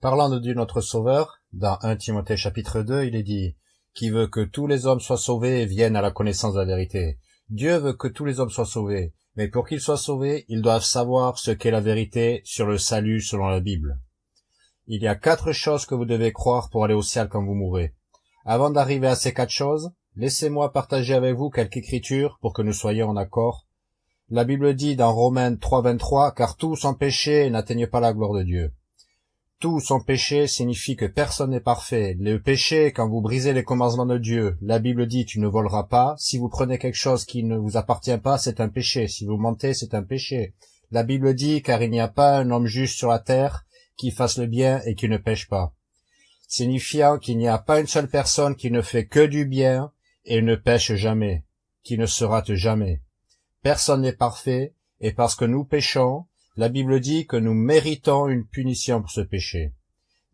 Parlant de Dieu notre Sauveur, dans 1 Timothée chapitre 2, il est dit « Qui veut que tous les hommes soient sauvés et viennent à la connaissance de la vérité ». Dieu veut que tous les hommes soient sauvés, mais pour qu'ils soient sauvés, ils doivent savoir ce qu'est la vérité sur le salut selon la Bible. Il y a quatre choses que vous devez croire pour aller au ciel quand vous mourrez. Avant d'arriver à ces quatre choses, laissez-moi partager avec vous quelques écritures pour que nous soyons en accord. La Bible dit dans Romains 3.23 « Car tous sont péchés et n'atteignent pas la gloire de Dieu ». Tout son péché signifie que personne n'est parfait. Le péché, quand vous brisez les commandements de Dieu, la Bible dit tu ne voleras pas. Si vous prenez quelque chose qui ne vous appartient pas, c'est un péché. Si vous mentez, c'est un péché. La Bible dit car il n'y a pas un homme juste sur la terre qui fasse le bien et qui ne pêche pas. Signifiant qu'il n'y a pas une seule personne qui ne fait que du bien et ne pêche jamais, qui ne se rate jamais. Personne n'est parfait, et parce que nous péchons, la Bible dit que nous méritons une punition pour ce péché.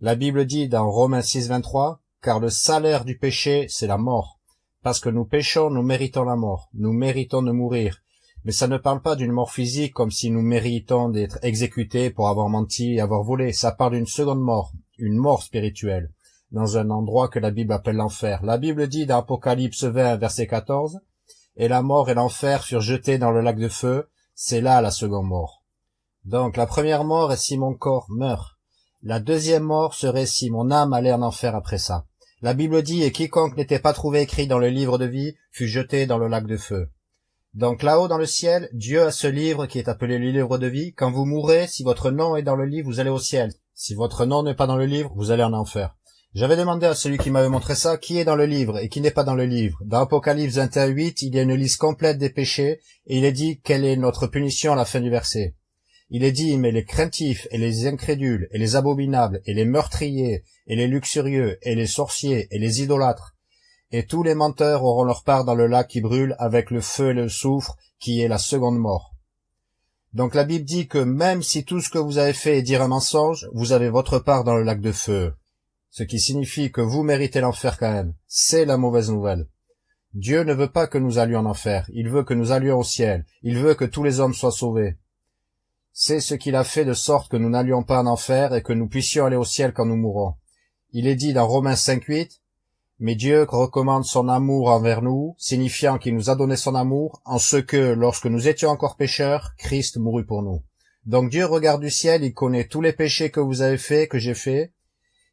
La Bible dit dans Romains 6, 23, car le salaire du péché, c'est la mort. Parce que nous péchons, nous méritons la mort. Nous méritons de mourir. Mais ça ne parle pas d'une mort physique comme si nous méritons d'être exécutés pour avoir menti et avoir volé. Ça parle d'une seconde mort, une mort spirituelle, dans un endroit que la Bible appelle l'enfer. La Bible dit dans Apocalypse 20, verset 14, Et la mort et l'enfer furent jetés dans le lac de feu. C'est là la seconde mort. Donc la première mort est si mon corps meurt. La deuxième mort serait si mon âme allait en enfer après ça. La Bible dit, et quiconque n'était pas trouvé écrit dans le livre de vie fut jeté dans le lac de feu. Donc là-haut dans le ciel, Dieu a ce livre qui est appelé le livre de vie. Quand vous mourrez, si votre nom est dans le livre, vous allez au ciel. Si votre nom n'est pas dans le livre, vous allez en enfer. J'avais demandé à celui qui m'avait montré ça qui est dans le livre et qui n'est pas dans le livre. Dans Apocalypse 21, 8, il y a une liste complète des péchés et il est dit quelle est notre punition à la fin du verset? Il est dit, mais les craintifs et les incrédules et les abominables et les meurtriers et les luxurieux et les sorciers et les idolâtres et tous les menteurs auront leur part dans le lac qui brûle avec le feu et le soufre qui est la seconde mort. Donc la Bible dit que même si tout ce que vous avez fait est dire un mensonge, vous avez votre part dans le lac de feu. Ce qui signifie que vous méritez l'enfer quand même. C'est la mauvaise nouvelle. Dieu ne veut pas que nous allions en enfer, il veut que nous allions au ciel, il veut que tous les hommes soient sauvés. C'est ce qu'il a fait de sorte que nous n'allions pas en enfer et que nous puissions aller au ciel quand nous mourrons. Il est dit dans Romains 5.8, Mais Dieu recommande son amour envers nous, signifiant qu'il nous a donné son amour, en ce que, lorsque nous étions encore pécheurs, Christ mourut pour nous. Donc Dieu regarde du ciel, il connaît tous les péchés que vous avez faits, que j'ai faits.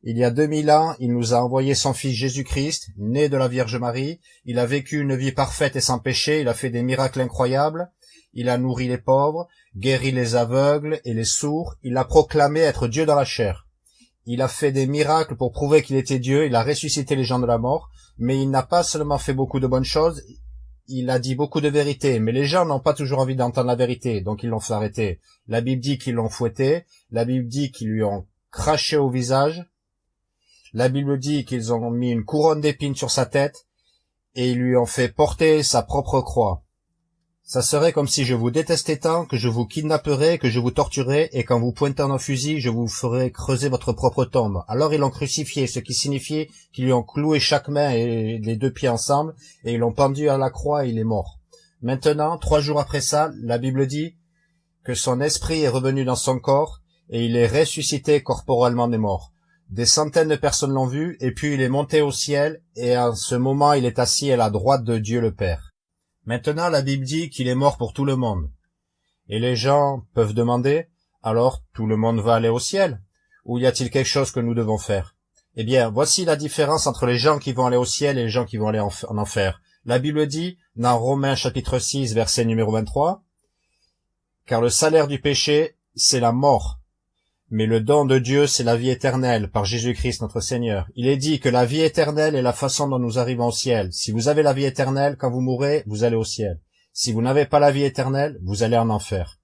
Il y a deux mille ans, il nous a envoyé son Fils Jésus-Christ, né de la Vierge Marie. Il a vécu une vie parfaite et sans péché, il a fait des miracles incroyables. Il a nourri les pauvres, guéri les aveugles et les sourds, il a proclamé être Dieu dans la chair. Il a fait des miracles pour prouver qu'il était Dieu, il a ressuscité les gens de la mort, mais il n'a pas seulement fait beaucoup de bonnes choses, il a dit beaucoup de vérités, mais les gens n'ont pas toujours envie d'entendre la vérité, donc ils l'ont fait arrêter. La Bible dit qu'ils l'ont fouetté, la Bible dit qu'ils lui ont craché au visage, la Bible dit qu'ils ont mis une couronne d'épines sur sa tête, et ils lui ont fait porter sa propre croix. Ça serait comme si je vous détestais tant que je vous kidnapperais, que je vous torturerais, et qu'en vous pointant un fusil, je vous ferais creuser votre propre tombe. Alors ils l'ont crucifié, ce qui signifiait qu'ils lui ont cloué chaque main et les deux pieds ensemble, et ils l'ont pendu à la croix et il est mort. Maintenant, trois jours après ça, la Bible dit que son esprit est revenu dans son corps, et il est ressuscité corporellement des morts. Des centaines de personnes l'ont vu, et puis il est monté au ciel, et en ce moment il est assis à la droite de Dieu le Père. Maintenant la Bible dit qu'il est mort pour tout le monde. Et les gens peuvent demander, alors tout le monde va aller au ciel? Ou y a-t-il quelque chose que nous devons faire? Eh bien, voici la différence entre les gens qui vont aller au ciel et les gens qui vont aller en, enfer. La Bible dit, dans Romains chapitre 6, verset numéro 23, « Car le salaire du péché, c'est la mort, mais le don de Dieu, c'est la vie éternelle, par Jésus-Christ notre Seigneur. Il est dit que la vie éternelle est la façon dont nous arrivons au ciel. Si vous avez la vie éternelle, quand vous mourrez, vous allez au ciel. Si vous n'avez pas la vie éternelle, vous allez en enfer.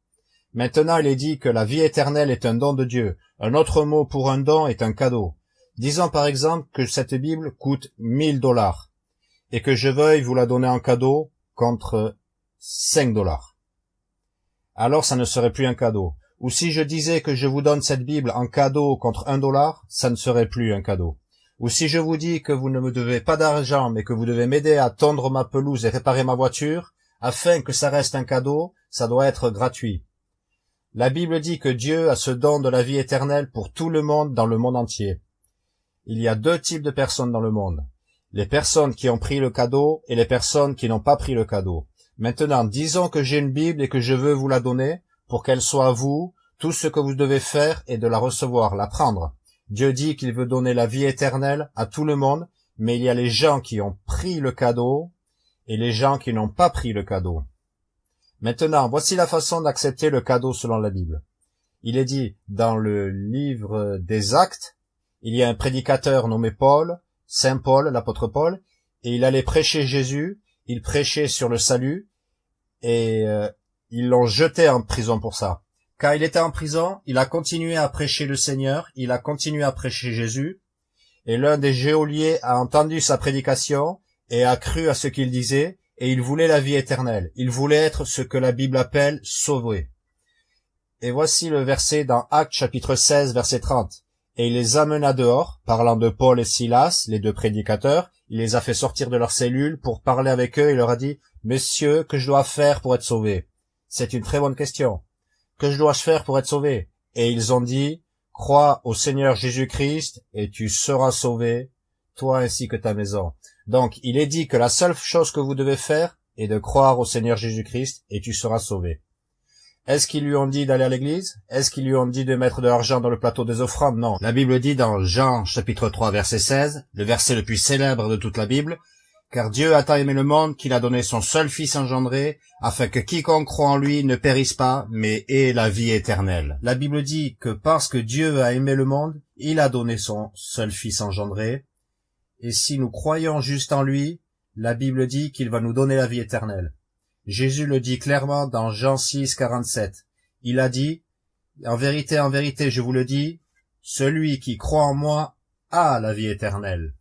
Maintenant, il est dit que la vie éternelle est un don de Dieu. Un autre mot pour un don est un cadeau. Disons par exemple que cette Bible coûte 1000 dollars et que je veuille vous la donner en cadeau contre 5 dollars. Alors ça ne serait plus un cadeau. Ou si je disais que je vous donne cette Bible en cadeau contre un dollar, ça ne serait plus un cadeau. Ou si je vous dis que vous ne me devez pas d'argent, mais que vous devez m'aider à tondre ma pelouse et réparer ma voiture, afin que ça reste un cadeau, ça doit être gratuit. La Bible dit que Dieu a ce don de la vie éternelle pour tout le monde dans le monde entier. Il y a deux types de personnes dans le monde. Les personnes qui ont pris le cadeau et les personnes qui n'ont pas pris le cadeau. Maintenant, disons que j'ai une Bible et que je veux vous la donner pour qu'elle soit à vous. Tout ce que vous devez faire est de la recevoir, la prendre. Dieu dit qu'il veut donner la vie éternelle à tout le monde, mais il y a les gens qui ont pris le cadeau et les gens qui n'ont pas pris le cadeau. Maintenant, voici la façon d'accepter le cadeau selon la Bible. Il est dit dans le livre des actes, il y a un prédicateur nommé Paul, Saint Paul, l'apôtre Paul, et il allait prêcher Jésus, il prêchait sur le salut, et euh, ils l'ont jeté en prison pour ça. Quand il était en prison, il a continué à prêcher le Seigneur, il a continué à prêcher Jésus, et l'un des geôliers a entendu sa prédication et a cru à ce qu'il disait, et il voulait la vie éternelle. Il voulait être ce que la Bible appelle sauvé. Et voici le verset dans Actes chapitre 16 verset 30. Et il les amena dehors, parlant de Paul et Silas, les deux prédicateurs, il les a fait sortir de leur cellule pour parler avec eux, il leur a dit, Messieurs, que je dois faire pour être sauvé? C'est une très bonne question. Que je dois-je faire pour être sauvé? Et ils ont dit, Crois au Seigneur Jésus-Christ, et tu seras sauvé, toi ainsi que ta maison. Donc, il est dit que la seule chose que vous devez faire est de croire au Seigneur Jésus-Christ et tu seras sauvé. Est-ce qu'ils lui ont dit d'aller à l'église? Est-ce qu'ils lui ont dit de mettre de l'argent dans le plateau des offrandes? Non. La Bible dit dans Jean chapitre 3 verset 16, le verset le plus célèbre de toute la Bible, car Dieu a tant aimé le monde qu'il a donné son seul Fils engendré, afin que quiconque croit en lui ne périsse pas, mais ait la vie éternelle. La Bible dit que parce que Dieu a aimé le monde, il a donné son seul Fils engendré, et si nous croyons juste en lui, la Bible dit qu'il va nous donner la vie éternelle. Jésus le dit clairement dans Jean 6, 47. Il a dit, En vérité, en vérité, je vous le dis, celui qui croit en moi a la vie éternelle.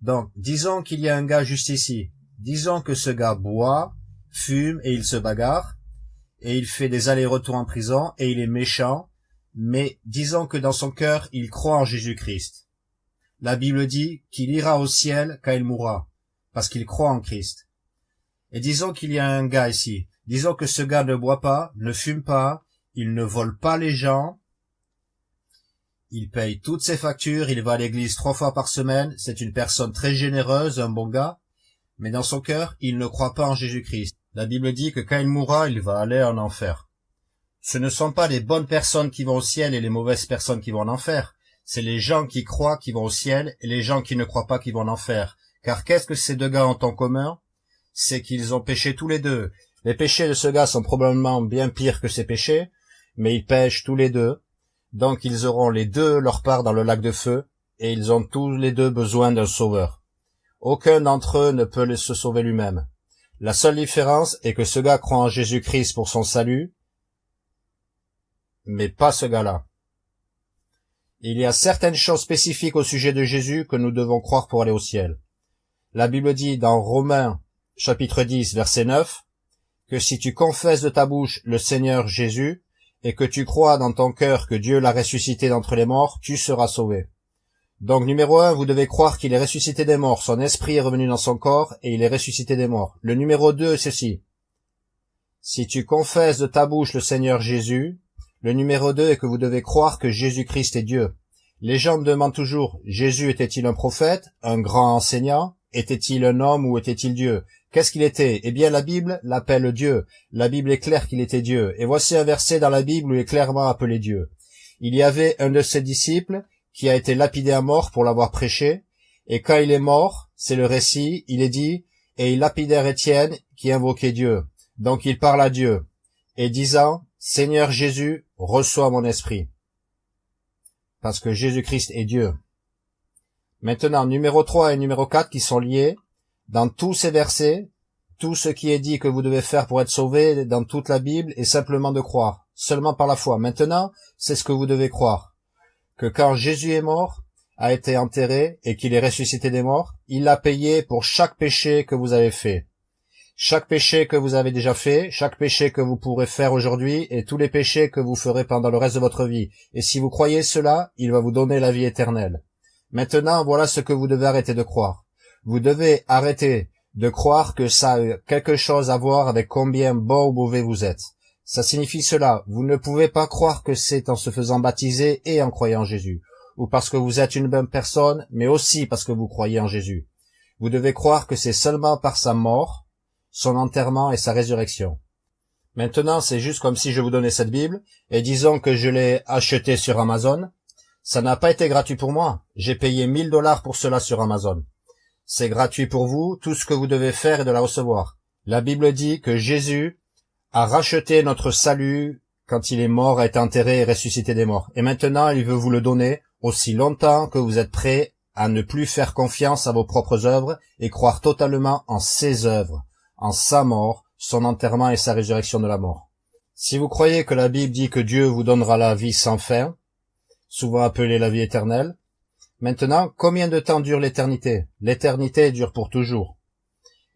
Donc, disons qu'il y a un gars juste ici. Disons que ce gars boit, fume et il se bagarre, et il fait des allers-retours en prison, et il est méchant, mais disons que dans son cœur, il croit en Jésus-Christ. La Bible dit qu'il ira au ciel quand il mourra, parce qu'il croit en Christ. Et disons qu'il y a un gars ici. Disons que ce gars ne boit pas, ne fume pas, il ne vole pas les gens, il paye toutes ses factures, il va à l'église trois fois par semaine, c'est une personne très généreuse, un bon gars, mais dans son cœur, il ne croit pas en Jésus-Christ. La Bible dit que quand il mourra, il va aller en enfer. Ce ne sont pas les bonnes personnes qui vont au ciel et les mauvaises personnes qui vont en enfer c'est les gens qui croient qui vont au ciel et les gens qui ne croient pas qui vont en enfer. Car qu'est-ce que ces deux gars ont en commun? C'est qu'ils ont péché tous les deux. Les péchés de ce gars sont probablement bien pires que ses péchés, mais ils pêchent tous les deux. Donc ils auront les deux leur part dans le lac de feu, et ils ont tous les deux besoin d'un sauveur. Aucun d'entre eux ne peut se sauver lui-même. La seule différence est que ce gars croit en Jésus-Christ pour son salut, mais pas ce gars-là. Il y a certaines choses spécifiques au sujet de Jésus que nous devons croire pour aller au ciel. La Bible dit dans Romains chapitre 10 verset 9 que si tu confesses de ta bouche le Seigneur Jésus et que tu crois dans ton cœur que Dieu l'a ressuscité d'entre les morts, tu seras sauvé. Donc numéro un, vous devez croire qu'il est ressuscité des morts, son esprit est revenu dans son corps et il est ressuscité des morts. Le numéro deux, ceci. Si tu confesses de ta bouche le Seigneur Jésus, le numéro 2 est que vous devez croire que Jésus-Christ est Dieu. Les gens me demandent toujours, Jésus était-il un prophète, un grand enseignant, était-il un homme ou était-il Dieu? Qu'est-ce qu'il était? Eh bien la Bible l'appelle Dieu. La Bible est claire qu'il était Dieu. Et voici un verset dans la Bible où il est clairement appelé Dieu. Il y avait un de ses disciples qui a été lapidé à mort pour l'avoir prêché, et quand il est mort, c'est le récit, il est dit, et il lapidèrent Étienne qui invoquait Dieu. Donc il parle à Dieu, et disant, Seigneur Jésus, reçois mon esprit. Parce que Jésus-Christ est Dieu. Maintenant, numéro 3 et numéro 4 qui sont liés, dans tous ces versets, tout ce qui est dit que vous devez faire pour être sauvé dans toute la Bible est simplement de croire, seulement par la foi. Maintenant, c'est ce que vous devez croire. Que quand Jésus est mort, a été enterré et qu'il est ressuscité des morts, il a payé pour chaque péché que vous avez fait chaque péché que vous avez déjà fait, chaque péché que vous pourrez faire aujourd'hui et tous les péchés que vous ferez pendant le reste de votre vie. Et si vous croyez cela, il va vous donner la vie éternelle. Maintenant, voilà ce que vous devez arrêter de croire. Vous devez arrêter de croire que ça a quelque chose à voir avec combien bon ou mauvais vous êtes. Ça signifie cela. Vous ne pouvez pas croire que c'est en se faisant baptiser et en croyant Jésus, ou parce que vous êtes une bonne personne, mais aussi parce que vous croyez en Jésus. Vous devez croire que c'est seulement par sa mort, son enterrement et sa résurrection. Maintenant, c'est juste comme si je vous donnais cette Bible, et disons que je l'ai achetée sur Amazon. Ça n'a pas été gratuit pour moi. J'ai payé 1000 dollars pour cela sur Amazon. C'est gratuit pour vous, tout ce que vous devez faire est de la recevoir. La Bible dit que Jésus a racheté notre salut quand il est mort, a été enterré et ressuscité des morts. Et maintenant, il veut vous le donner aussi longtemps que vous êtes prêts à ne plus faire confiance à vos propres œuvres et croire totalement en ses œuvres, en sa mort, son enterrement et sa résurrection de la mort. Si vous croyez que la Bible dit que Dieu vous donnera la vie sans fin, souvent appelée la vie éternelle, maintenant, combien de temps dure l'éternité? L'éternité dure pour toujours.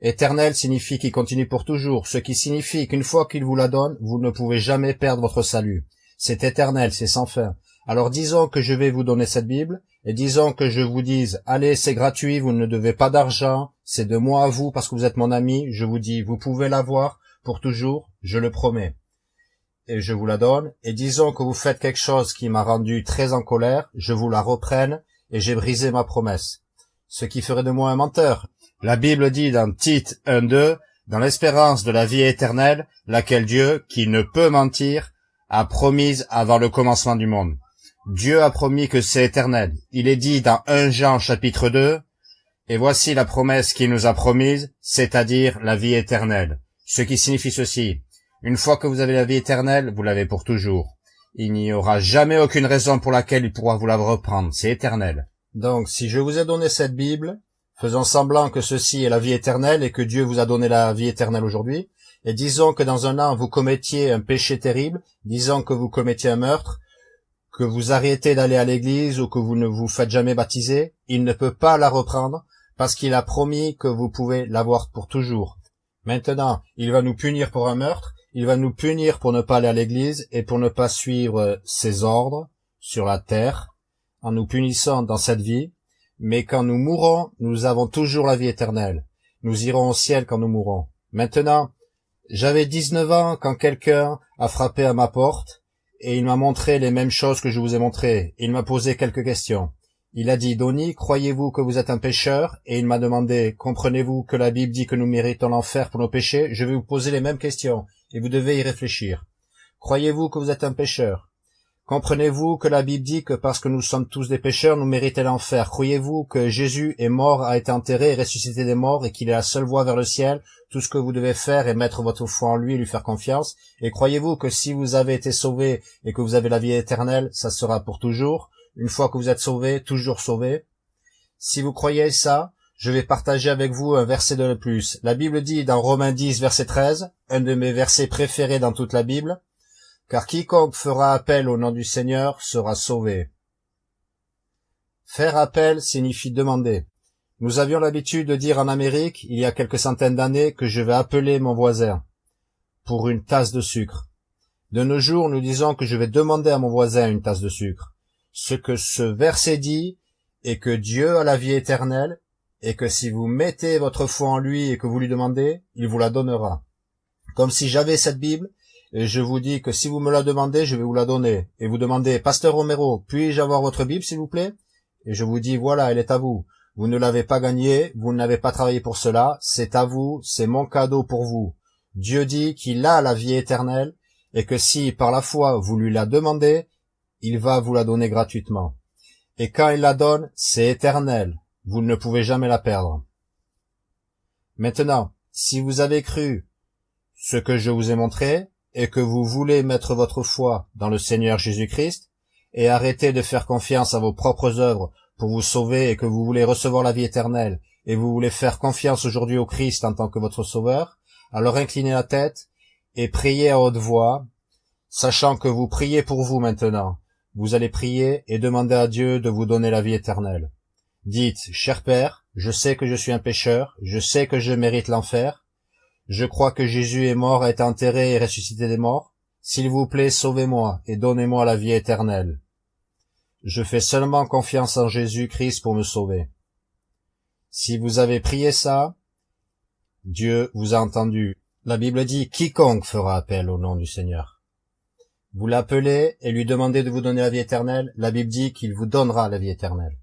Éternel signifie qu'il continue pour toujours, ce qui signifie qu'une fois qu'il vous la donne, vous ne pouvez jamais perdre votre salut. C'est éternel, c'est sans fin. Alors disons que je vais vous donner cette Bible, et disons que je vous dise, allez, c'est gratuit, vous ne devez pas d'argent, c'est de moi à vous parce que vous êtes mon ami, je vous dis, vous pouvez l'avoir pour toujours, je le promets. Et je vous la donne, et disons que vous faites quelque chose qui m'a rendu très en colère, je vous la reprenne, et j'ai brisé ma promesse. Ce qui ferait de moi un menteur, la Bible dit dans Tite 1.2, dans l'espérance de la vie éternelle, laquelle Dieu, qui ne peut mentir, a promise avant le commencement du monde. Dieu a promis que c'est éternel. Il est dit dans 1 Jean chapitre 2, et voici la promesse qu'il nous a promise, c'est-à-dire la vie éternelle. Ce qui signifie ceci. Une fois que vous avez la vie éternelle, vous l'avez pour toujours. Il n'y aura jamais aucune raison pour laquelle il pourra vous la reprendre. C'est éternel. Donc, si je vous ai donné cette Bible, faisant semblant que ceci est la vie éternelle et que Dieu vous a donné la vie éternelle aujourd'hui, et disons que dans un an vous commettiez un péché terrible, disons que vous commettiez un meurtre, que vous arrêtez d'aller à l'église ou que vous ne vous faites jamais baptiser, il ne peut pas la reprendre parce qu'il a promis que vous pouvez l'avoir pour toujours. Maintenant, il va nous punir pour un meurtre, il va nous punir pour ne pas aller à l'église et pour ne pas suivre ses ordres sur la terre, en nous punissant dans cette vie, mais quand nous mourrons, nous avons toujours la vie éternelle. Nous irons au ciel quand nous mourrons. Maintenant, j'avais 19 ans quand quelqu'un a frappé à ma porte, et il m'a montré les mêmes choses que je vous ai montrées. Il m'a posé quelques questions. Il a dit, Donny, croyez-vous que vous êtes un pécheur? Et il m'a demandé, comprenez-vous que la Bible dit que nous méritons l'enfer pour nos péchés? Je vais vous poser les mêmes questions, et vous devez y réfléchir. Croyez-vous que vous êtes un pécheur? Comprenez-vous que la Bible dit que parce que nous sommes tous des pécheurs, nous méritons l'enfer? Croyez-vous que Jésus est mort, a été enterré et ressuscité des morts et qu'il est la seule voie vers le ciel? Tout ce que vous devez faire est mettre votre foi en lui et lui faire confiance. Et croyez-vous que si vous avez été sauvé et que vous avez la vie éternelle, ça sera pour toujours? Une fois que vous êtes sauvé, toujours sauvé? Si vous croyez ça, je vais partager avec vous un verset de plus. La Bible dit dans Romains 10, verset 13, un de mes versets préférés dans toute la Bible, car quiconque fera appel au nom du Seigneur sera sauvé. Faire appel signifie demander. Nous avions l'habitude de dire en Amérique, il y a quelques centaines d'années, que je vais appeler mon voisin pour une tasse de sucre. De nos jours, nous disons que je vais demander à mon voisin une tasse de sucre. Ce que ce verset dit est que Dieu a la vie éternelle et que si vous mettez votre foi en lui et que vous lui demandez, il vous la donnera. Comme si j'avais cette Bible et je vous dis que si vous me la demandez, je vais vous la donner. Et vous demandez, Pasteur Romero, puis-je avoir votre Bible, s'il vous plaît? Et je vous dis, voilà, elle est à vous. Vous ne l'avez pas gagnée, vous n'avez pas travaillé pour cela, c'est à vous, c'est mon cadeau pour vous. Dieu dit qu'il a la vie éternelle, et que si, par la foi, vous lui la demandez, il va vous la donner gratuitement. Et quand il la donne, c'est éternel, vous ne pouvez jamais la perdre. Maintenant, si vous avez cru ce que je vous ai montré, et que vous voulez mettre votre foi dans le Seigneur Jésus-Christ, et arrêter de faire confiance à vos propres œuvres pour vous sauver et que vous voulez recevoir la vie éternelle, et vous voulez faire confiance aujourd'hui au Christ en tant que votre sauveur, alors inclinez la tête et priez à haute voix, sachant que vous priez pour vous maintenant. Vous allez prier et demander à Dieu de vous donner la vie éternelle. Dites, cher Père, je sais que je suis un pécheur, je sais que je mérite l'enfer, je crois que Jésus est mort, été enterré et ressuscité des morts. S'il vous plaît, sauvez-moi et donnez-moi la vie éternelle. Je fais seulement confiance en Jésus-Christ pour me sauver. Si vous avez prié ça, Dieu vous a entendu. La Bible dit quiconque fera appel au nom du Seigneur. Vous l'appelez et lui demandez de vous donner la vie éternelle, la Bible dit qu'il vous donnera la vie éternelle.